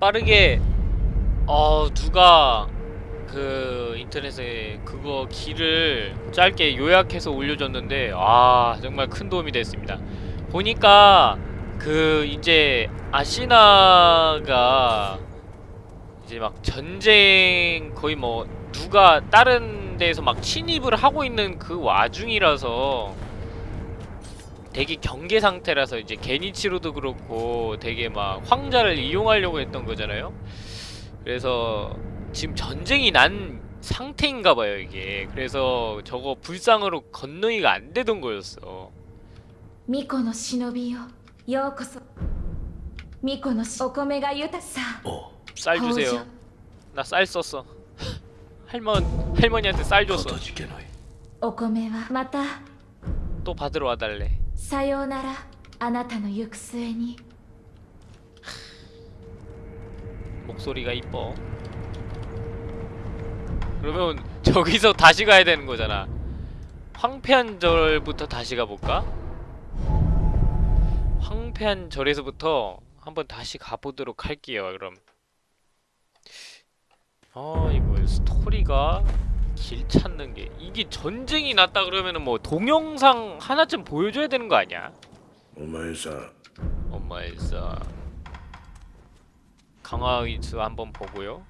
빠르게 어 누가 그 인터넷에 그거 길을 짧게 요약해서 올려줬는데 아 정말 큰 도움이 됐습니다. 보니까 그 이제 아시나가 이제 막 전쟁 거의 뭐 누가 다른 데에서 막 침입을 하고 있는 그 와중이라서 되게 경계 상태라서 이제 게니치로도 그렇고 되게 막 황자를 이용하려고 했던 거잖아요? 그래서 지금 전쟁이 난 상태인가봐요 이게. 그래서 저거 불상으로 건너기가 안 되던 거였어. 미코노 시노비요. 요코소. 미코노 시 오코메가 유타사. 쌀 주세요. 나 쌀 썼어. 할머니 할머니한테 쌀 줬어. 오코메와 마타 또 받으러 와달래. さようならあなたの行く末に 목소리가 이뻐. 그러면 저기서 다시 가야 되는 거잖아. 황폐한 절부터 다시 가볼까? 황폐한 절에서부터 한번 다시 가보도록 할게요. 그럼. 아 이거 스토리가 길 찾는 게. 이게 전쟁이 났다 그러면은 뭐 동영상 하나쯤 보여줘야 되는 거 아니야? 엄마에서 엄마에서 강화의수 한번 보고요.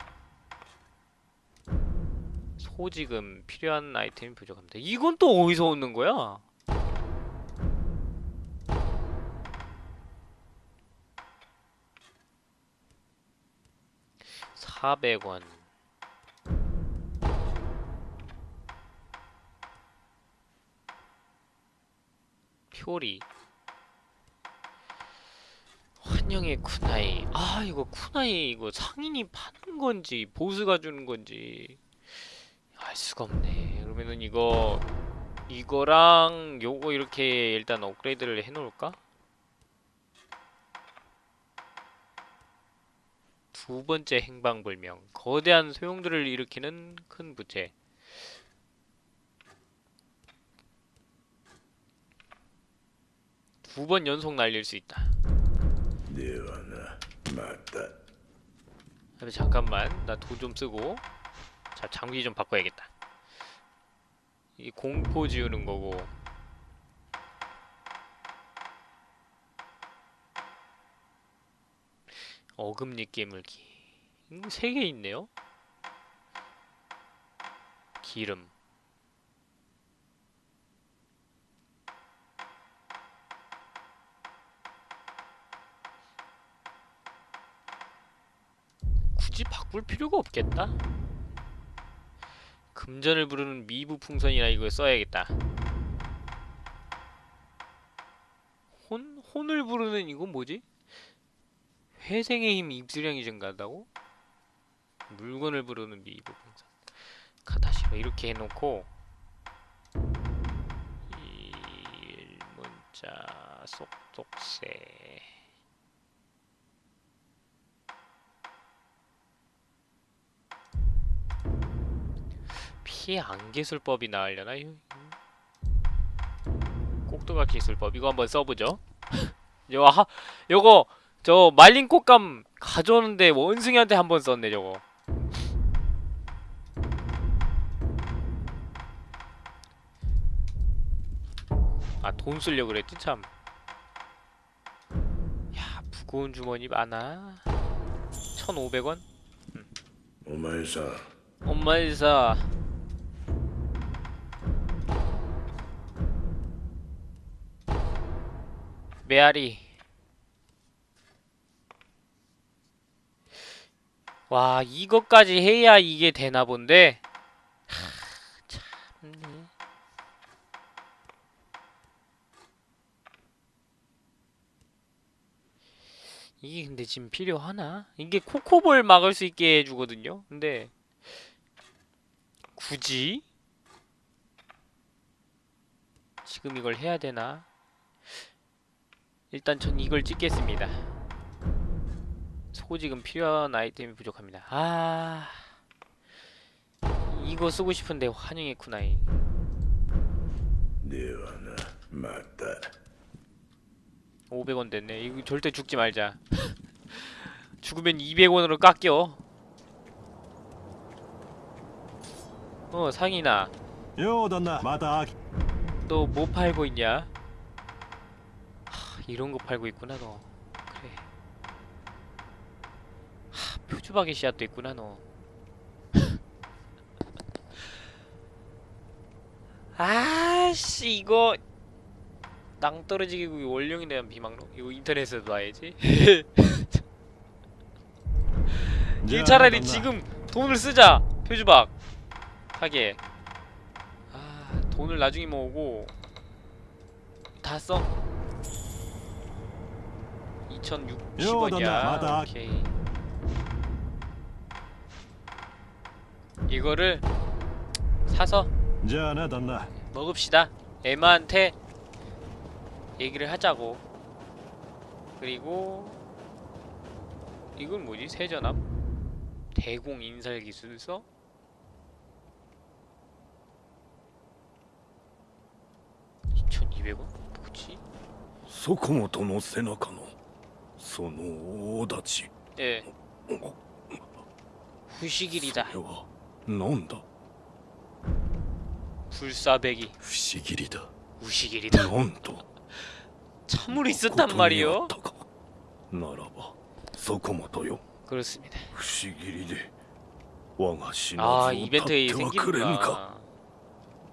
소지금 필요한 아이템이 부족합니다. 이건 또 어디서 오는 거야? 400원. 표리. 환영의 쿠나이. 아 이거 쿠나이 이거 상인이 파는 건지 보스가 주는 건지 알 수가 없네. 그러면은 이거 이거랑 요거 이렇게 일단 업그레이드를 해놓을까? 두 번째 행방불명. 거대한 소용들을 일으키는 큰 부채. 두 번 연속 날릴 수 있다. 네와나 맞다. 잠깐만 나 돈 좀 쓰고 자 장비 좀 바꿔야겠다. 이 공포 지우는 거고. 어금니 깨물기. 이거 음, 세개 있네요? 기름. 바꿀 필요가 없겠다. 금전을 부르는 미부 풍선이나 이거 써야겠다. 혼 혼을 부르는 이건 뭐지? 회생의 힘 입수량이 증가한다고? 물건을 부르는 미부 풍선. 카다시로 이렇게 해놓고 일문자 속독세. 피안 기술법이 나으려나? 꼭두각 기술법. 이거 한번 써보죠. 이거 하, 요거 저 말린 꽃감 가져오는데 원숭이한테 한번 썼네 저거. 아 돈 쓸려 그랬지 참. 야, 무거운 주머니 많아. 1,500원? 음. 엄마의사. 엄마의사. 메아리 와 이것까지 해야 이게 되나 본데 하, 참네 이게 근데 지금 필요하나? 이게 코코볼 막을 수 있게 해주거든요 근데 굳이? 지금 이걸 해야 되나? 일단 전 이걸 찍겠습니다. 소지금 필요한 아이템이 부족합니다. 아 이거 쓰고 싶은데 환영했구나. 맞다. 500원 됐네. 이거 절대 죽지 말자. 죽으면 200원으로 깎여. 어 상이나 마다 너 뭐 팔고 있냐? 하, 이런 거 팔고 있구나 너. 그래. 하, 표주박이 씨앗도 있구나 너. 아씨 이거 낭떠러지기 원령에 대한 비망록 이거 인터넷에서 봐야지? 이 차라리 지금 돈을 쓰자 표주박. 하게. 아 돈을 나중에 모으고 다 써. 요, 나, 나, 2060원이야. 맞아. 오케이. 이거를 사서 じゃあな旦那 먹읍시다. 에마한테 얘기를 하자고. 그리고 이건 뭐지? 세전압? 대공 인살 기술서? (2200원) 뭐지? 底本の背中の その大立ち 예 それ 후시길이다 はなんだ 불사배기 不思議だ 우시길이다 なんと 참으로 있었단 말이요 ことにあったかならば底本よ 그렇습니다 不思議で我が死な 아 ずを 이벤트에 立ってはくれんか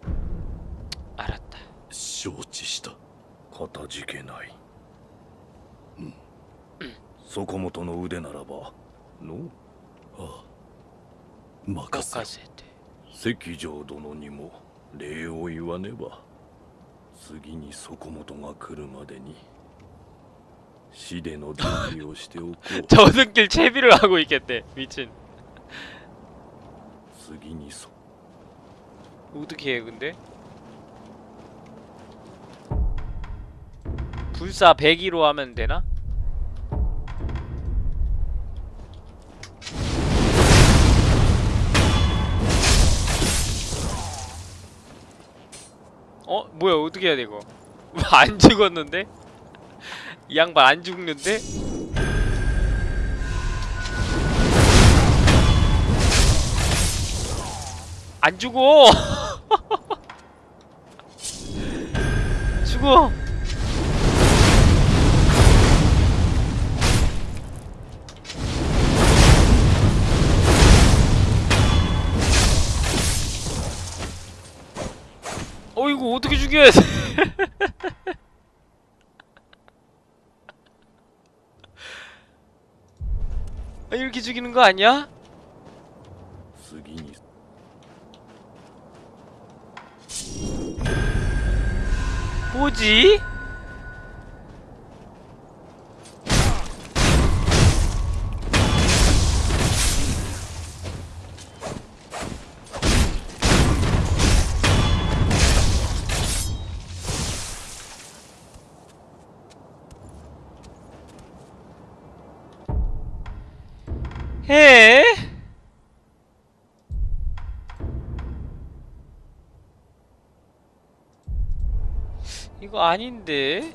생기는구나 알았다 承知したかたじけないうん 底本の腕ならばのああ任せろ 깎아세대 関城殿にも礼を言わねば次に底本が来るまでに死での準備をしておこう 저승길 채비를 하고 있겠대 미친 次にそ 어떻게 해 근데? 불사 102로 하면 되나? 뭐야 어떻게 해야 돼 이거 안 죽었는데? 이 양반 안 죽는데? 안 죽어! 죽어! 이거 어떻게 죽여야 돼? 아, 이렇게 죽이는 거 아니야? 뭐지? 이거 아닌데?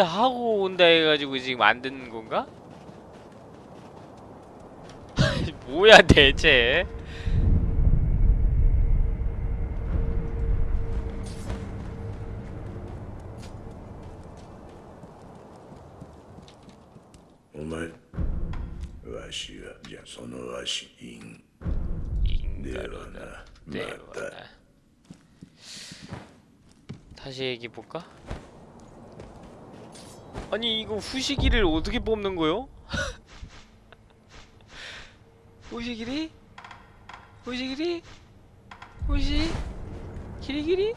인사 하고 온다 해가지고 지금 안 듣는 건가? 뭐야 대체? 다시 얘기해볼까? 아니 이거 후시기를 어떻게 뽑는 거요? 후시기리? 후시기리? 후시? 기리기리?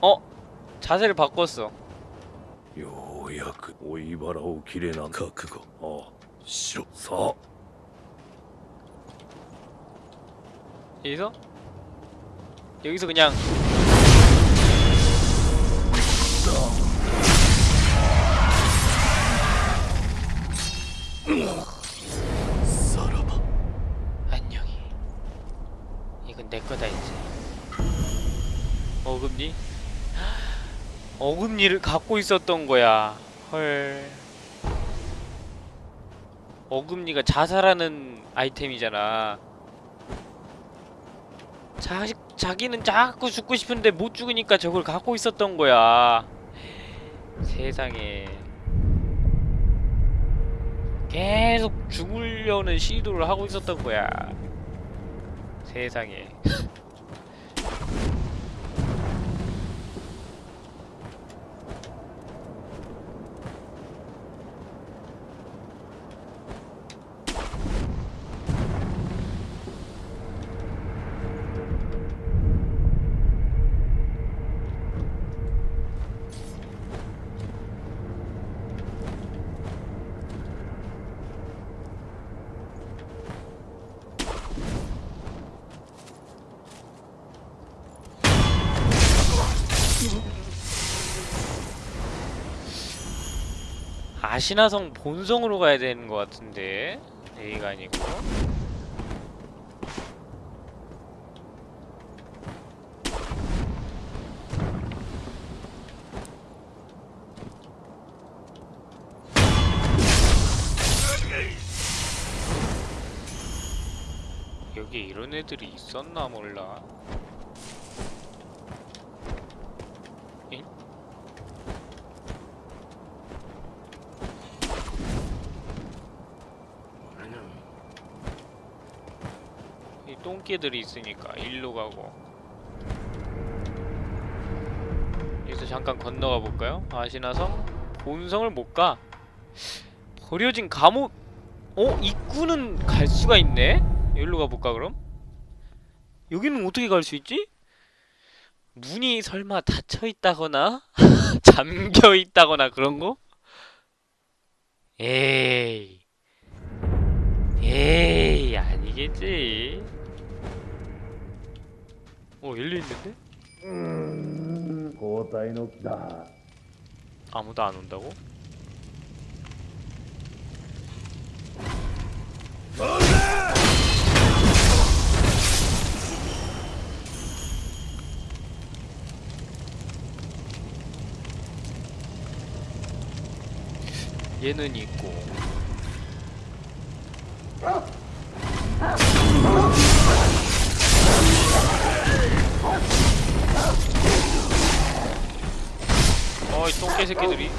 어? 자세를 바꿨어 ようやく追い腹を切れな覚悟ああしろさあ 여기서 여기서 그냥 사라바 안녕히. 이건 내 거다 이제. 어금니? 어금니를 갖고 있었던 거야. 헐. 어금니가 자살하는 아이템이잖아. 자, 자기는 자꾸 죽고 싶은데 못 죽으니까 저걸 갖고 있었던 거야. 세상에 계속 죽으려는 시도를 하고 있었던 거야. 세상에 아시나성 본성으로 가야 되는 것 같은데 A가 아니고. 여기 이런 애들이 있었나 몰라 잉? 이 똥개들이 있으니까 일로 가고 여기서 잠깐 건너가 볼까요? 아시나성? 본성을 못 가. 버려진 감옥 어? 입구는 갈 수가 있네? 여기로 가볼까 그럼? 여기는 어떻게 갈 수 있지? 문이 설마 닫혀 있다거나 잠겨 있다거나 그런 거? 에이 에이 아니겠지 어 일리 있는데? 아무도 안 온다고? 얘는 있고. 어이 똥개 새끼들이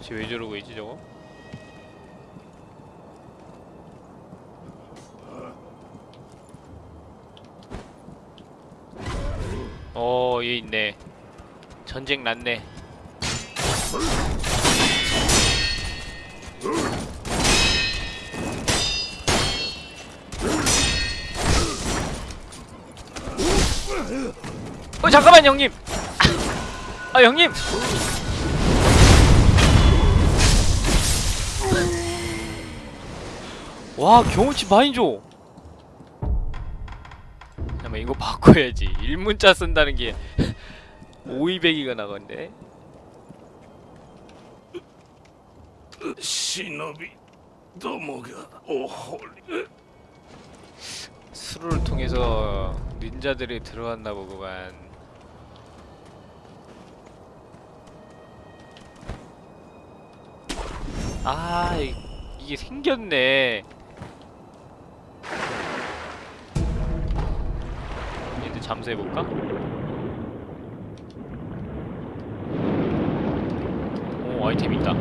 쟤왜 저러고 있지 저거? 어, 얘 있네. 전쟁 났네. 잠깐만 형님. 아 형님. 와 경험치 많이 줘 잠깐만 이거 바꿔야지. 일문자 쓴다는 게 5200이가 나건데? 시노비 도모가 오홀 수를 통해서 닌자들이 들어왔나 보구만. 아, 이- 이게 생겼네. 얘들 잠수해볼까? 오, 아이템 있다.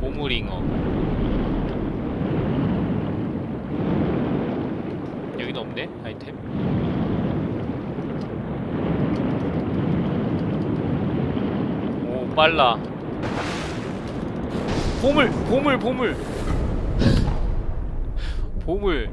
보물잉어. 여기도 없네 아이템 오 빨라 보물 보물 보물. 보물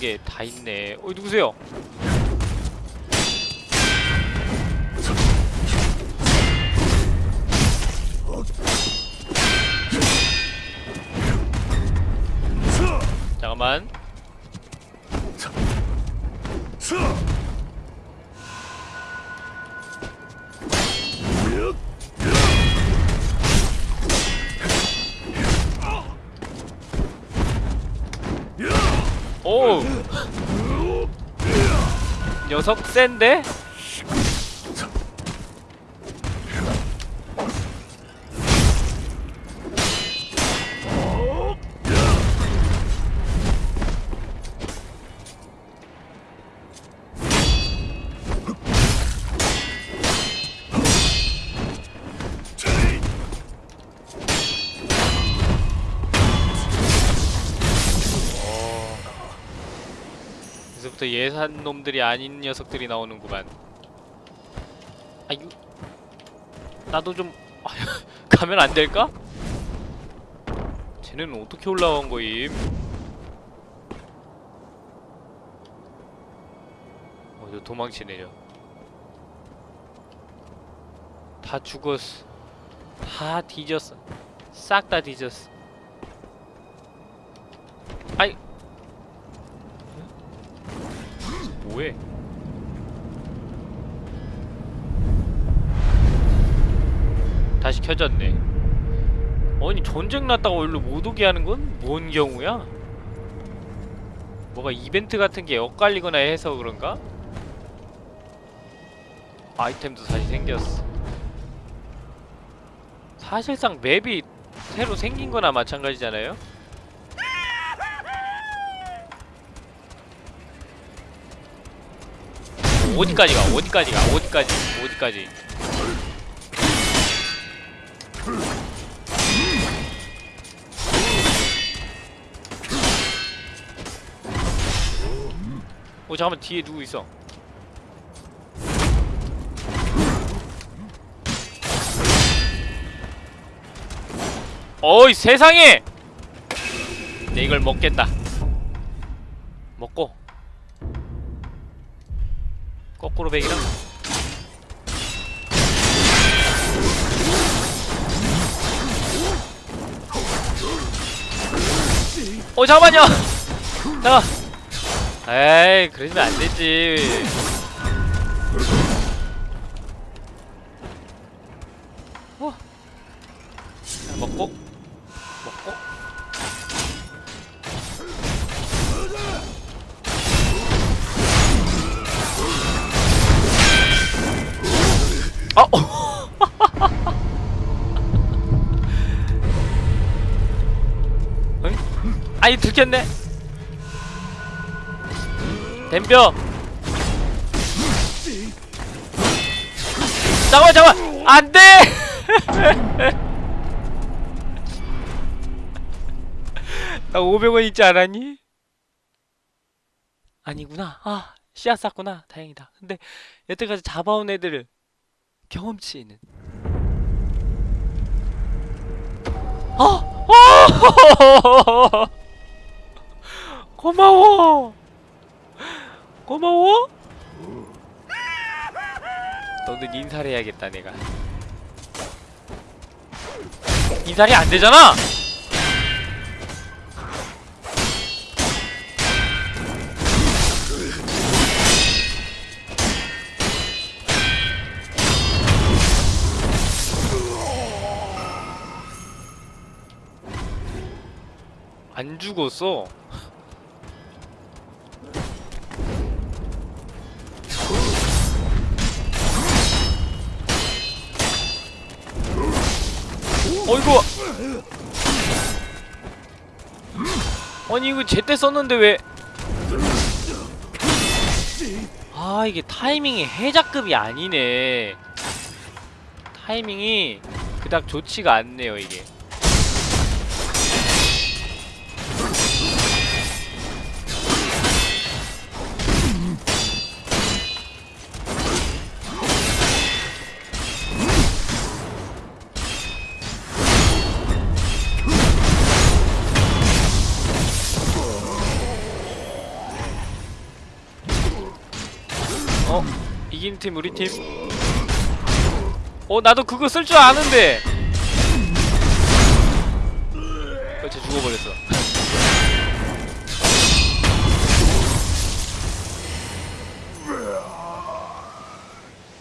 게 다 있네. 어 누구세요? 오. 녀석 센데? 예산 놈들이 아닌 녀석들이 나오는구만. 아유, 나도 좀 가면 안 될까? 쟤네는 어떻게 올라온 거임? 어, 저 도망치네요. 다 죽었어. 다 뒤졌어. 싹 다 뒤졌어. 아이. 뭐해? 다시 켜졌네. 아니 전쟁 났다고 일로 못 오게 하는 건 뭔 경우야? 뭐가 이벤트 같은 게 엇갈리거나 해서 그런가? 아이템도 다시 생겼어. 사실상 맵이 새로 생긴 거나 마찬가지잖아요? 어디까지 가? 어디까지 가? 어디까지? 어디까지? 어 잠깐만 뒤에 누구 있어? 어이 세상에! 내 이걸 먹겠다. 먹고 거꾸로 베기랑? 어 잠깐만요! 잠깐 에이 그러면 안 되지. 어? 먹고 아! 어이? 아이 들켰네. 댐벼. 잠깐만 잠깐만. 안돼! 나 500원 있지 않았니? 아니구나. 아 씨앗 쌌구나. 다행이다. 근데 여태까지 잡아온 애들을 경험치는? 어! 어! 고마워! 고마워? 너는 인사를 해야겠다 내가. 인사를 안 되잖아 안 죽었어. 어이구. 아니 이거 제때 썼는데 왜? 아 이게 타이밍이 해자급이 아니네. 타이밍이 그닥 좋지가 않네요 이게. 팀 우리 팀. 어, 나도 그거 쓸 줄 아는데. 그렇지 죽어버렸어.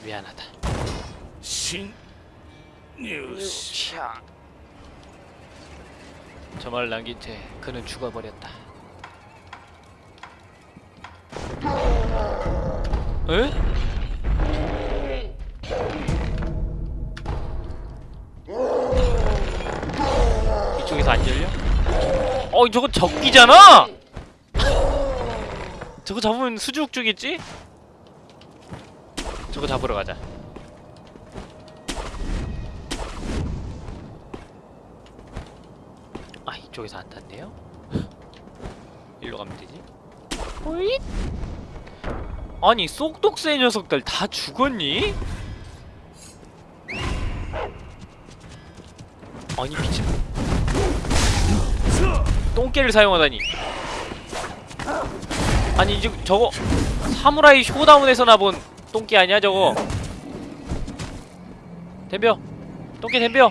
미안하다. 신 뉴스. 저말 남긴 채 그는 죽어버렸다. 에? 어 저거 적기잖아! 저거 잡으면 수죽 주겠지? 저거 잡으러 가자. 아 이쪽에서 안 탔네요? 일로 가면 되지? 호잇! 아니 쏙독새 녀석들 다 죽었니? 아니 미친 똥개를 사용하다니. 아니 이제 저거 사무라이 쇼다운에서 나 본 똥개 아니야 저거? 덤벼. 똥개 덤벼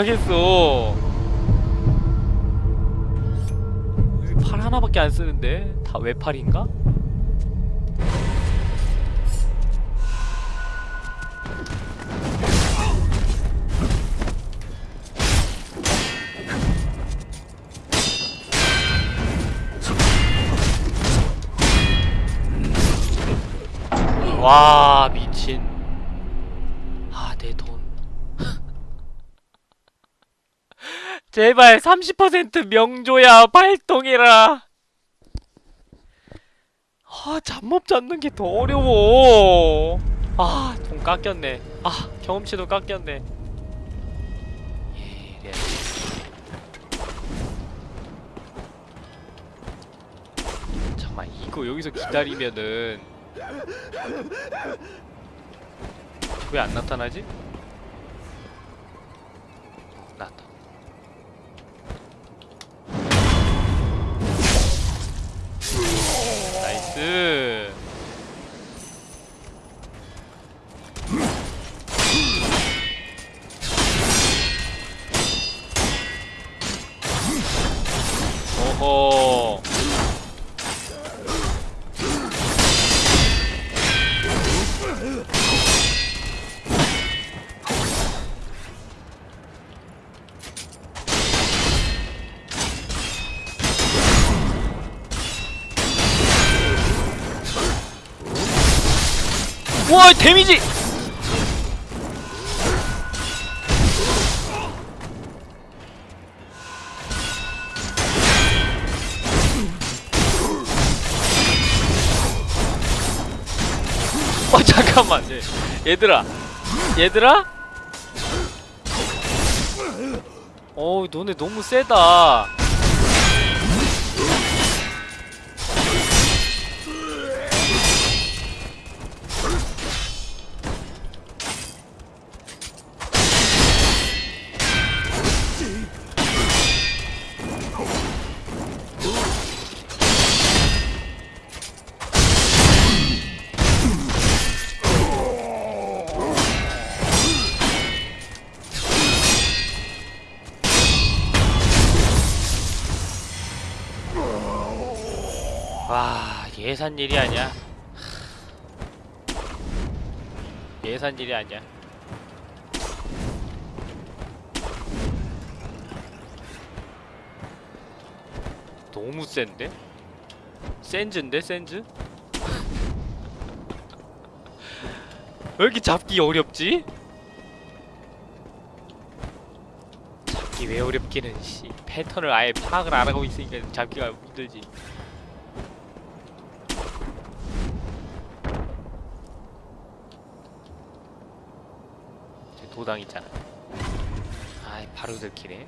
못 하겠어. 팔 하나밖에 안 쓰는데 다 외팔인가? 와 미친 아 내 돈 제발 30% 명조야 발동해라 아 잠 못 잡는 게 더 어려워 아 돈 깎였네 아 경험치도 깎였네. 잠깐만 이거 여기서 기다리면은 왜 안 나타나지? 어, 나왔 나이스. 오호. 데미지! 어 잠깐만. 얘, 얘들아. 얘들아? 어우 너네 너무 세다 예산 일이 아니야 예산 일이 아니야 너무 센데? 센즈인데 센즈? 왜 이렇게 잡기 어렵지? 잡기 왜 어렵기는 씨 패턴을 아예 파악을 안 하고 있으니까 잡기가 힘들지. 도당 있잖아. 아, 바로 들키네.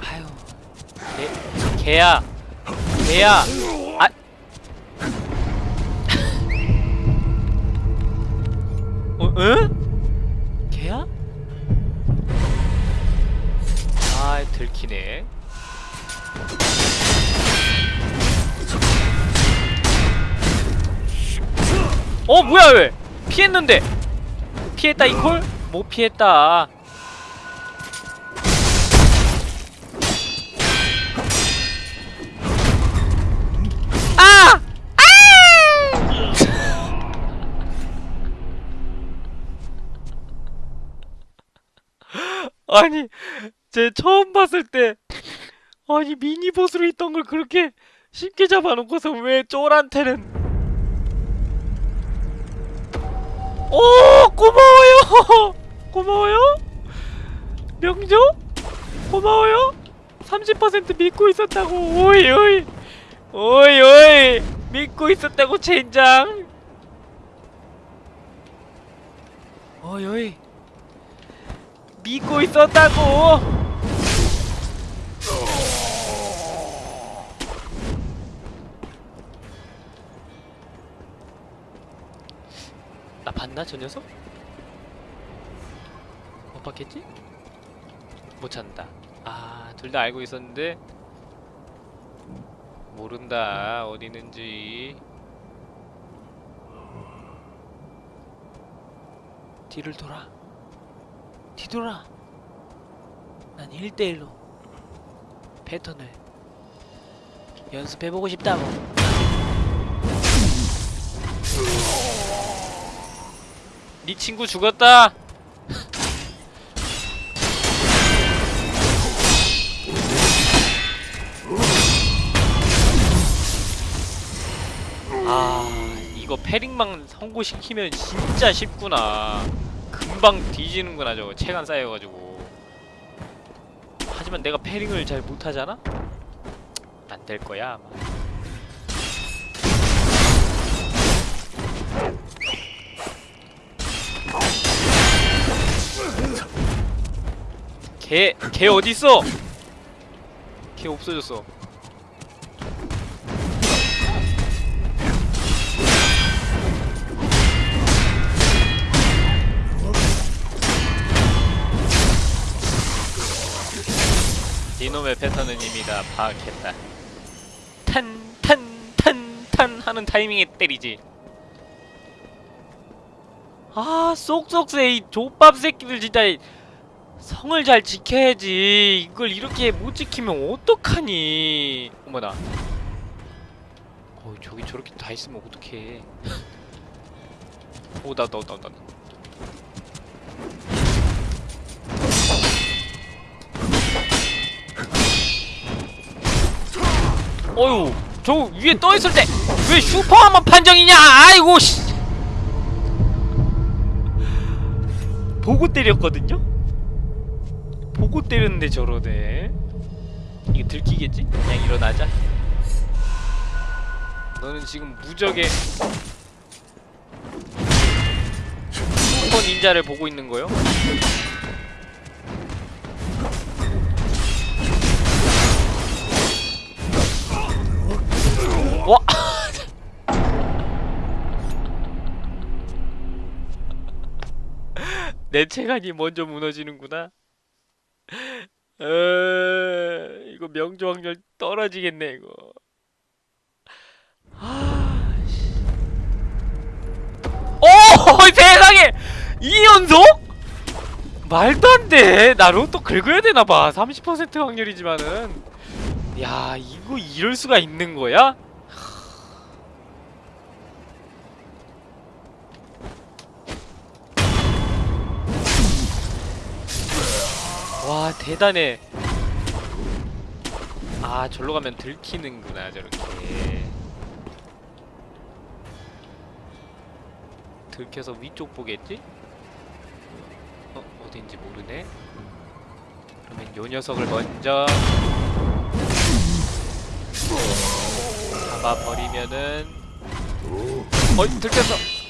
아유, 개, 개야, 개야. 아, 어, 응? 개야? 아, 들키네. 어 뭐야 왜 피했는데 피했다 이콜 못 피했다 아! 아! 아니 제 처음 봤을 때 아니 미니보스로 있던 걸 그렇게 쉽게 잡아놓고서 왜 쫄한테는 오 고마워요. 고마워요. 명조 고마워요. 30% 믿고 있었다고. 오이 오이. 오이 오이. 믿고 있었다고 젠장. 오이 오이. 믿고 있었다고 봤나 저 녀석? 못 봤겠지? 못 찾는다. 아, 둘 다 알고 있었는데 모른다 어디 있는지. 뒤를 돌아. 뒤돌아. 난 1대1로 패턴을 연습해보고 싶다고. 네 친구 죽었다. 아 이거 패링망 성공시키면 진짜 쉽구나. 금방 뒤지는구나 저거 체간 쌓여가지고. 하지만 내가 패링을 잘 못하잖아. 안 될 거야 아마. 걔, 걔 어딨어? 걔 없어졌어. 이놈의 패턴은 이미 다 파악했다. 탄, 탄, 탄, 탄 하는 타이밍에 때리지. 아, 쏙쏙새 이 족밥 새끼들 진짜 성을 잘 지켜야지. 이걸 이렇게 못 지키면 어떡하니? 어머나. 어, 저기 저렇게 다 있으면 어떡해. 오, 나, 나, 나, 나. 어휴, 저 위에 떠 있을 때 왜 슈퍼하만 판정이냐? 아이고 씨. 보고 때렸거든요. 보고 때렸는데 저러네. 이거 들키겠지? 그냥 일어나자. 너는 지금 무적의 슈퍼 닌자를 보고 있는 거요? 와! 내 체간이 먼저 무너지는구나. 어, 이거 명조 확률 떨어지겠네 이거. 아, 씨. 오 세상에 이 연속? 말도 안 돼. 나 로 또 긁어야 되나 봐. 30% 확률이지만은. 야 이거 이럴 수가 있는 거야? 와 대단해 아 절로 가면 들키는구나 저렇게 들켜서 위쪽 보겠지? 어? 어딘지 모르네? 그러면 요 녀석을 먼저 잡아버리면은 어이 들켰어!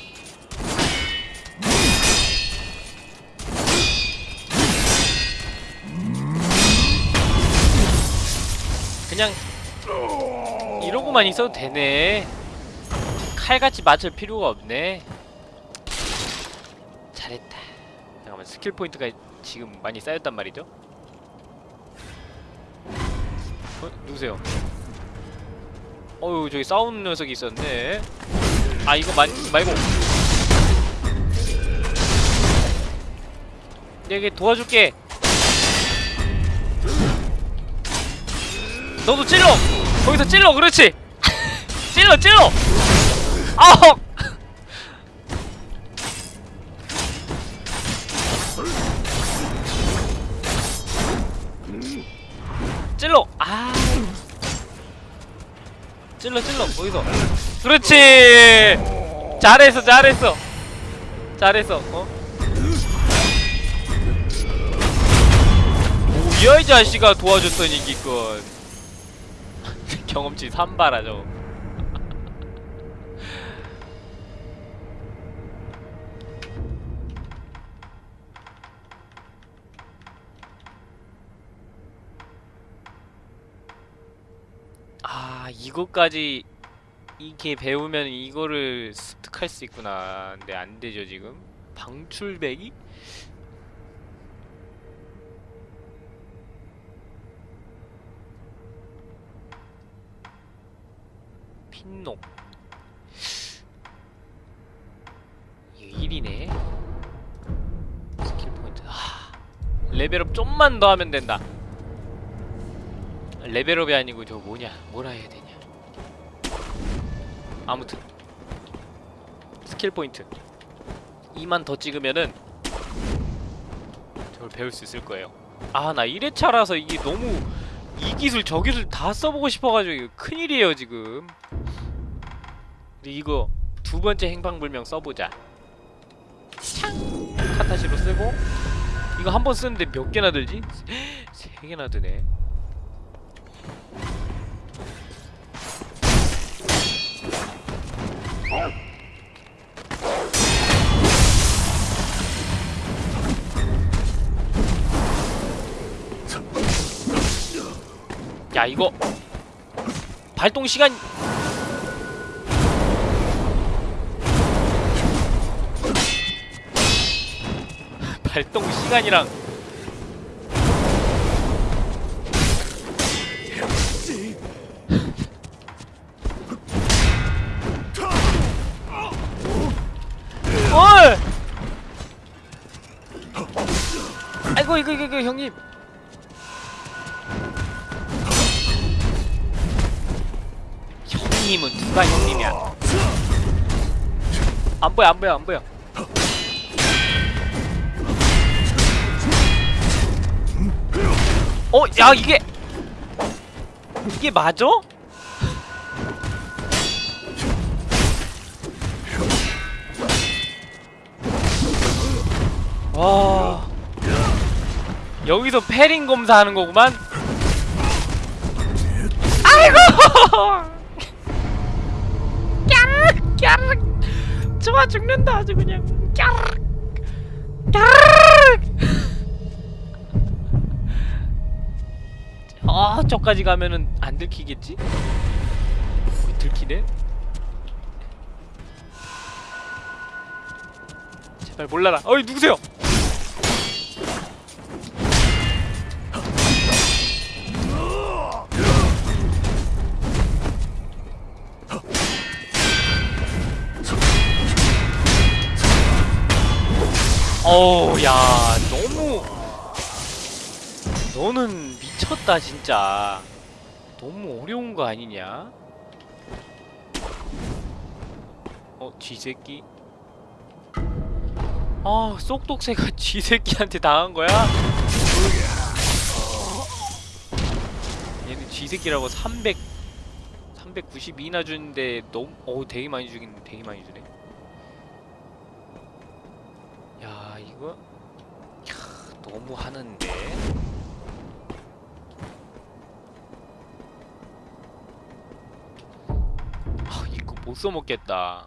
그냥 이러고만 있어도 되네. 칼같이 맞을 필요가 없네. 잘했다. 잠깐만 스킬 포인트가 지금 많이 쌓였단 말이죠? 어? 누구세요? 어유 저기 싸우는 녀석이 있었네. 아 이거 만 말고. 내가 도와줄게. 너도 찔러! 거기서 찔러! 그렇지! 찔러! 찔러! 아홉! 찔러! 아 찔러 찔러 거기서 그렇지! 잘했어 잘했어 잘했어 어? 뭐야 이 자식아 도와줬더니 기껏 경험치 3바라 저 아 이거까지 이렇게 배우면 이거를 습득할 수 있구나. 근데 안 되죠 지금? 방출배기? 핀록 이거 1이네. 스킬 포인트. 아, 레벨업 좀만 더 하면 된다. 레벨업이 아니고 저 뭐냐 뭐라 해야 되냐. 아무튼. 스킬 포인트. 2만 더 찍으면은 저걸 배울 수 있을 거예요. 아 나 1회차라서 이게 너무 이 기술 저 기술 다 써보고 싶어가지고 큰일이에요 지금. 근데 이거 두 번째 행방불명 써보자. 창 카타시로 쓰고. 이거 한 번 쓰는데 몇 개나 들지? 세 개나 드네 야 이거. 발동 시간. 발동 시간이랑. 어이! 아이고 이거 이거 이거 형님 누가 형님이야? 안 보여 안 보여 안 보여. 어, 야 이게 이게 맞아? 와 여기서 패링 검사하는 거구만. 아이고! 까르르 좋아 죽는다 아주 그냥 까르르 까르르 아 저까지 가면은 안 들키겠지? 거기 들키네? 제발 몰라라 어이 누구세요? 야 너무. 너는 미쳤다 진짜. 너무 어려운 거 아니냐? 어 쥐새끼. 아 쏙독새가 쥐새끼한테 당한 거야? 얘는 쥐새끼라고 300 392나 주는데 너무 어우 되게 많이 주긴 되게 많이 주네. 이거? 캬, 너무 하는데. 아 이거 못 써먹겠다.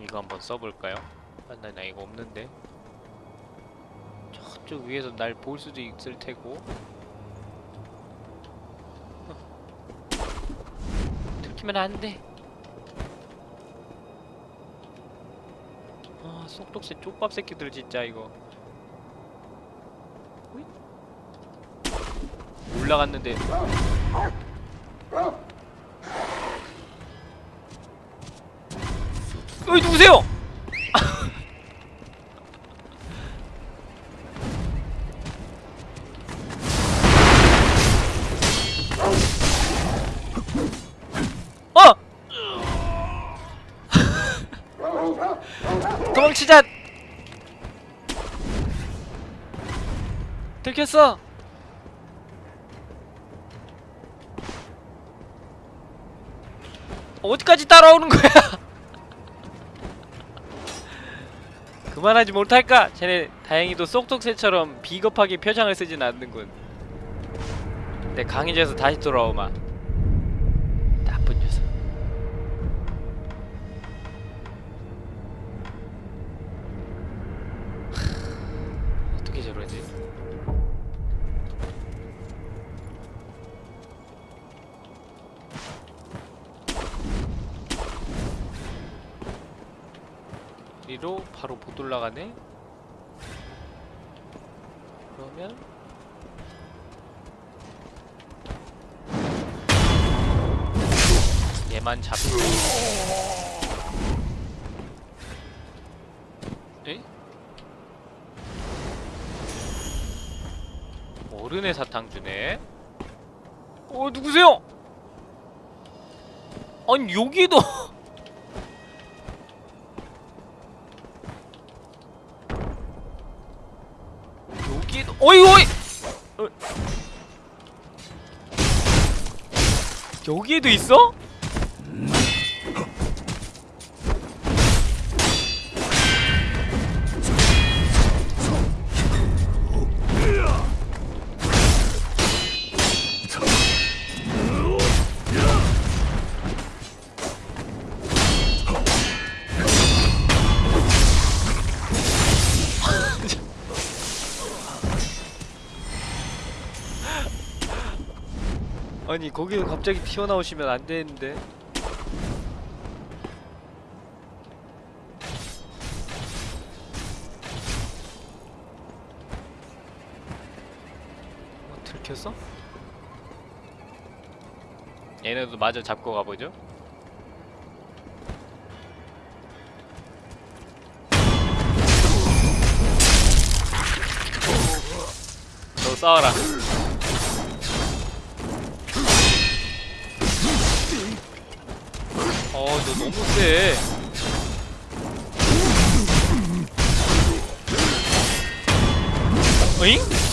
이거 한번 써볼까요? 아, 나, 나 이거 없는데. 저쪽 위에서 날 볼 수도 있을 테고 어. 들키면 안돼 아 쏙독새 쪽밥 새끼들 진짜 이거. 올라갔는데 어이 누구세요? 도망치자! 들켰어! 어디까지 따라오는 거야? 그만하지 못할까? 쟤네 다행히도 쏙쏙새처럼 비겁하게 표정을 쓰진 않는군. 내 강해져서 다시 돌아오마. 올라가네. 그러면 얘만 잡고 에? 어른의 사탕 주네 어 누구세요? 아니 여기도 있어? 아니 거기서 갑자기 튀어나오시면 안 되는데. 어, 들켰어? 얘네도 마저 잡고 가보죠. 너 싸워라 너 너무 세. 어잉?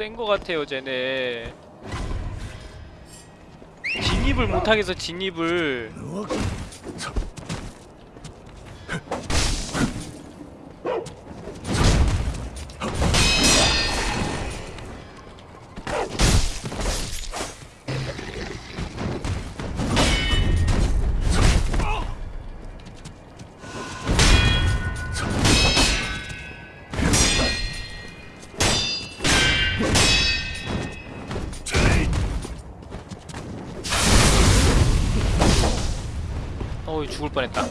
센 거 같아요, 쟤네. 진입을 못하겠어, 진입을. 죽을 뻔했다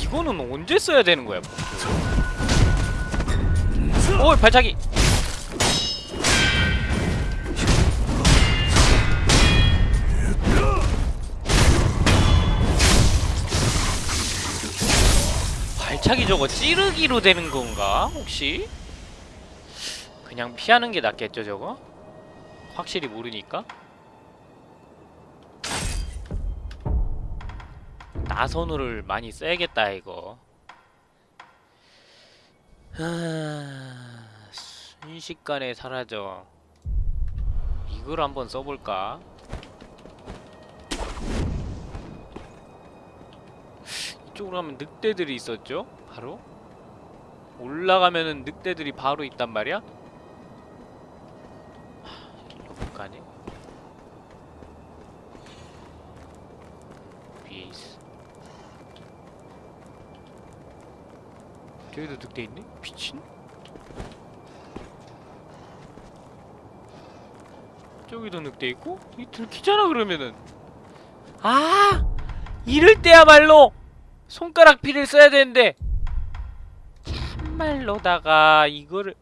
이거는 언제 써야 되는 거야 오 발차기 발차기 저거 찌르기로 되는 건가? 혹시? 그냥 피하는 게 낫겠죠 저거? 확실히 모르니까 나선호를 많이 써야겠다 이거 하... 순식간에 사라져 이걸 한번 써볼까? 이쪽으로 가면 늑대들이 있었죠? 바로? 올라가면은 늑대들이 바로 있단 말이야? 하, 못 가네 위에 있어 저기도 늑대 있네? 미친? 저기도 늑대 있고? 이 들키잖아 그러면은 아! 이럴 때야말로 손가락 피를 써야 되는데 참말로다가 이거를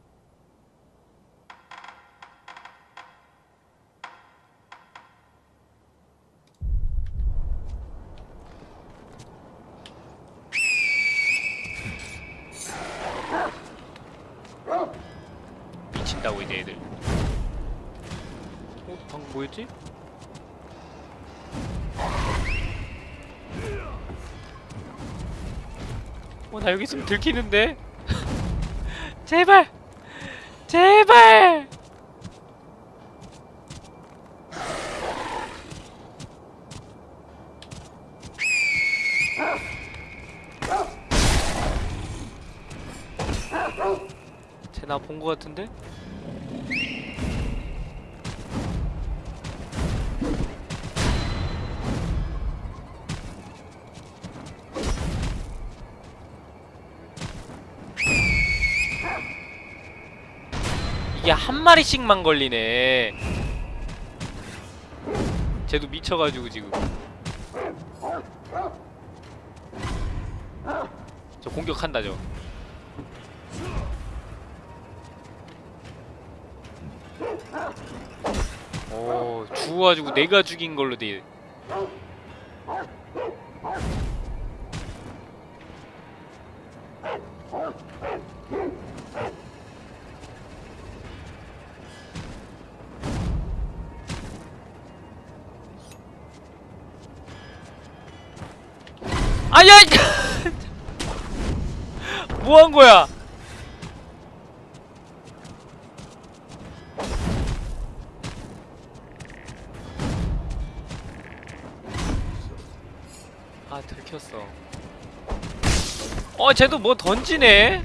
여기 있으면 들키는데? 제발! 제발! 쟤 나 본 거 같은데? 마리씩만 걸리네. 쟤도 미쳐가지고 지금. 저 공격한다 저. 오 죽어가지고 내가 죽인 걸로 돼. 아 들켰어. 어 쟤도 뭐 던지네.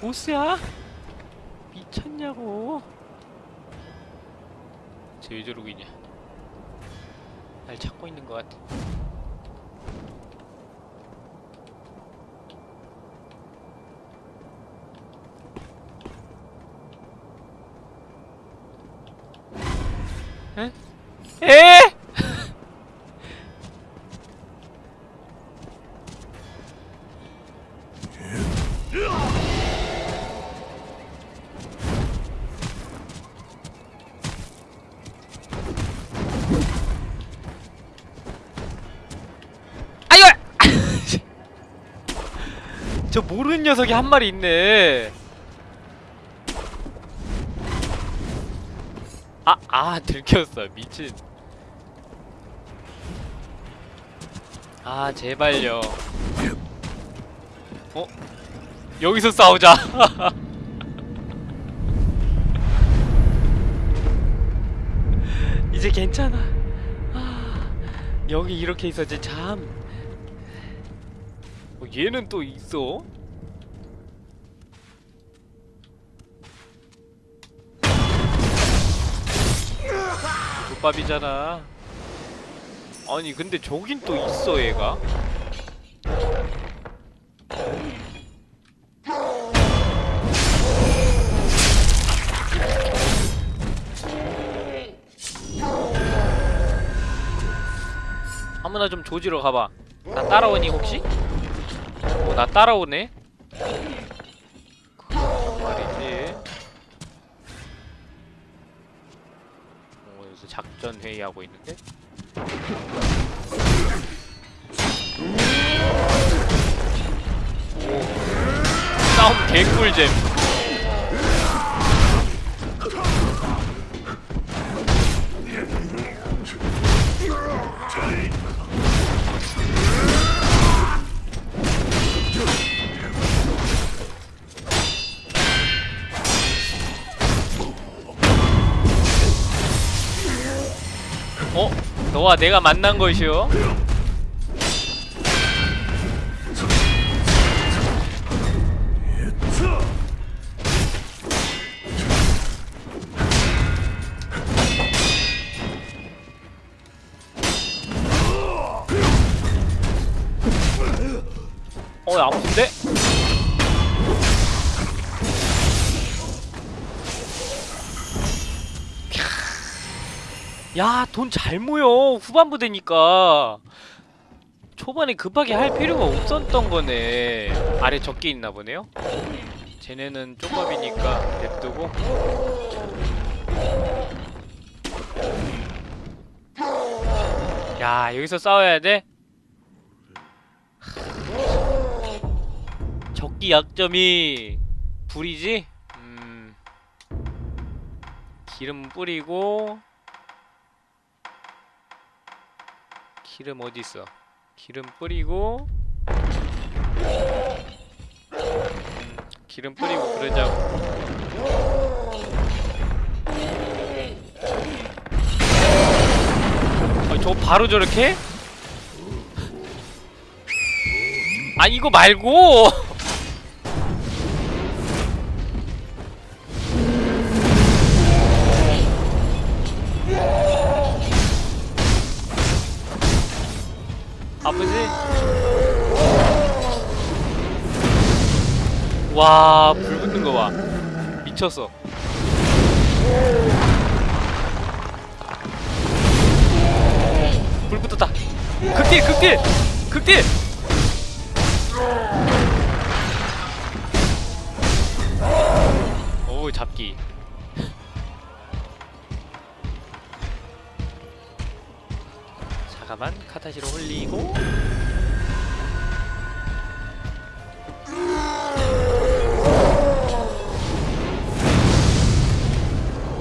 다 저 모르는 녀석이 한 마리 있네. 아, 아, 들켰어. 미친. 아, 제발요. 어? 여기서 싸우자. 이제 괜찮아. 아, 여기 이렇게 있었지 참. 어, 얘는 또 있어? 족밥이잖아. 아니 근데 저긴 또 있어 얘가. 아무나 좀 조지러 가봐. 나 따라오니 혹시? 어, 나 따라오네. 그 말이지. 어, 여기서 작전 회의하고 있는데. 오, 싸움 개꿀잼. 어? 너와 내가 만난 것이요? 야, 돈 잘 모여. 후반부 되니까. 초반에 급하게 할 필요가 없었던 거네. 아래 적게 있나 보네요. 쟤네는 쪽밥이니까 냅두고. 야, 여기서 싸워야 돼? 적기 약점이 불이지? 음. 기름 뿌리고 기름 어디 있어? 기름 뿌리고 음, 기름 뿌리고 그러자고. 아, 저 바로 저렇게? 아 이거 말고 아프지? 와, 불 붙는 거 봐. 미쳤어. 불 붙었다. 극딜, 극딜! 극딜! 오, 잡기. 잠깐만, 카타시로 홀리고.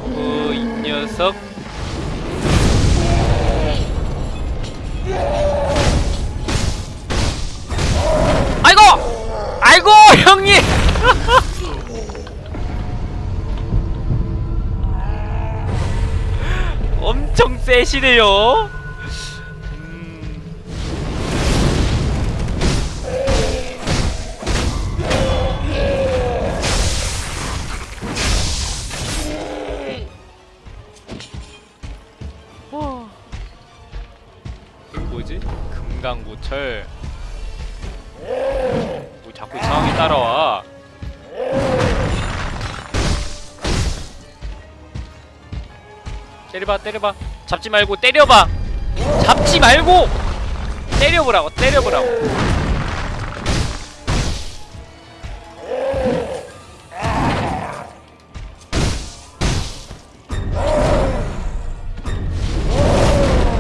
어, 이 녀석. 아이고! 아이고, 형님! 엄청 세시네요. 때려봐, 때려봐. 잡지 말고 때려봐. 잡지 말고 때려보라고, 때려보라고.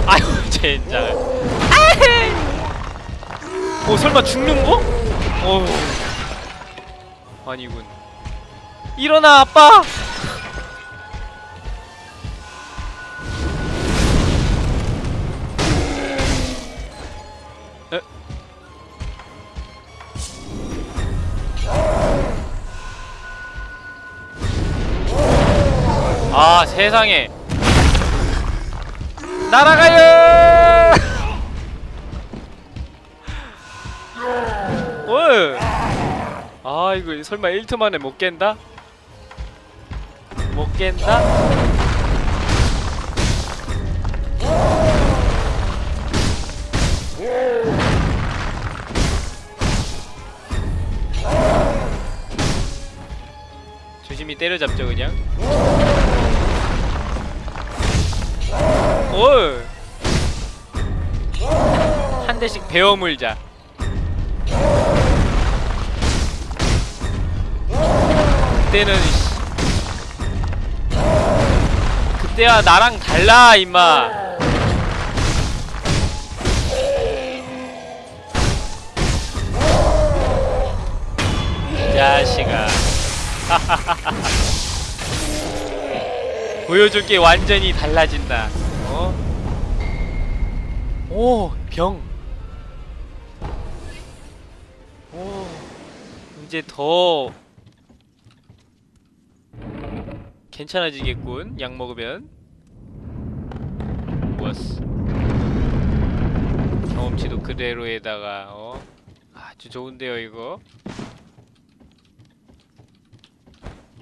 아유. 아헤이. 어, 설마 죽는 거? 어. 아니군. 일어나, 아빠. 에? 아 세상에 날아가요 아 이거 설마 1트 만에 못 깬다? 못 깬다? 때려잡죠 그냥. 올! 한 대씩 베어 물자. 그때는 씨, 그때와 나랑 달라 임마. 이 자식아 보여줄 게 완전히 달라진다 어? 오, 병. 오, 이제 더 괜찮아지겠군. 약 먹으면. 좋았어. 경험치도 그대로에다가 어 아주 좋은데요 이거.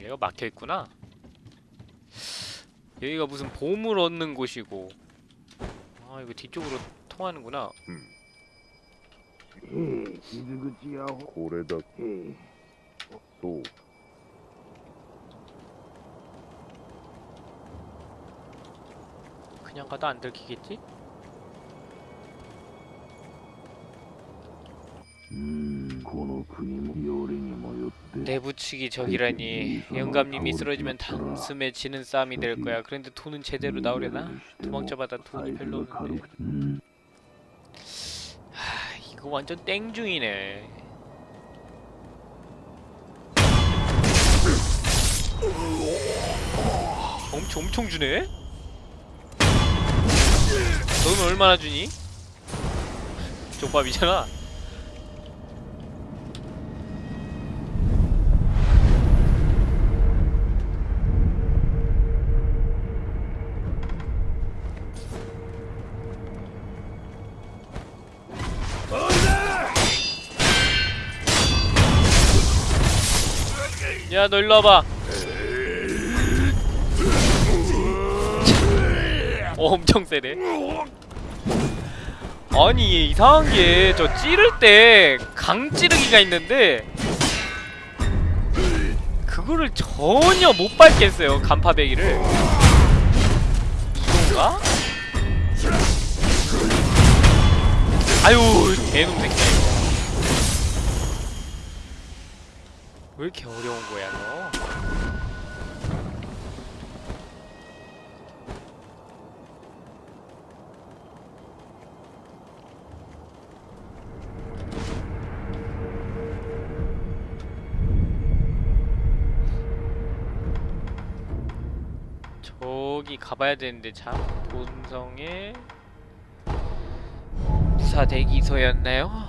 얘가 막혀있구나. 여기가 무슨 보물 얻는 곳이고. 아 이거 뒤쪽으로 통하는구나. 음. 고래다. 또 그냥 가도 안 들키겠지? 음, 내부치기 적이라니 영감님이 쓰러지면 단숨에 지는 싸움이 될 거야 그런데 돈은 제대로 나오려나? 도망쳐봐다 돈이 별로 없는데 하, 이거 완전 땡중이네 엄청 엄청 주네? 너는 얼마나 주니? 족밥이잖아 야 너 일로 와봐 어, 엄청 세네. 아니 이상한 게 저 찌를 때 강찌르기가 있는데 그거를 전혀 못 밟겠어요 간파배기를. 이건가? 아유 개놈 새끼 이렇게 어려운 거야 너? 저기 가봐야 되는데 참 본성의 무사 대기소였나요?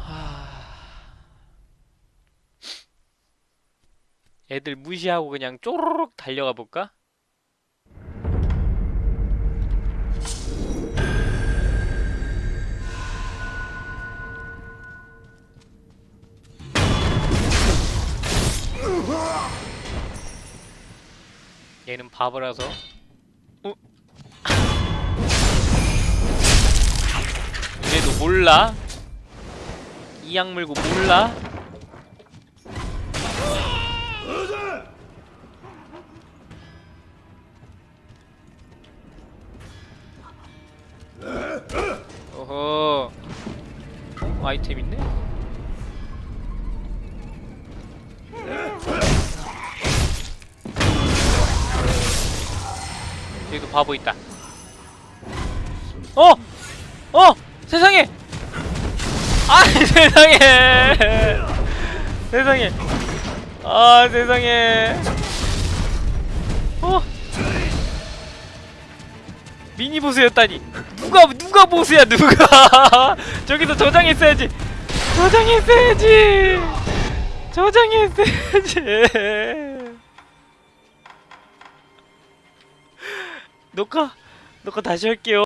애들 무시하고 그냥 쪼르륵 달려가 볼까? 얘는 바보라서 어? 그래도 몰라? 이악 물고 몰라? 아이템 있네? 여기도 바보 있다 어! 어! 세상에! 아 세상에! 세상에! 아 세상에! 미니 보스였다니. 누가 누가 보스야 누가? 저기서 저장했어야지. 저장했어야지. 저장했어야지. 녹화 녹화 다시 할게요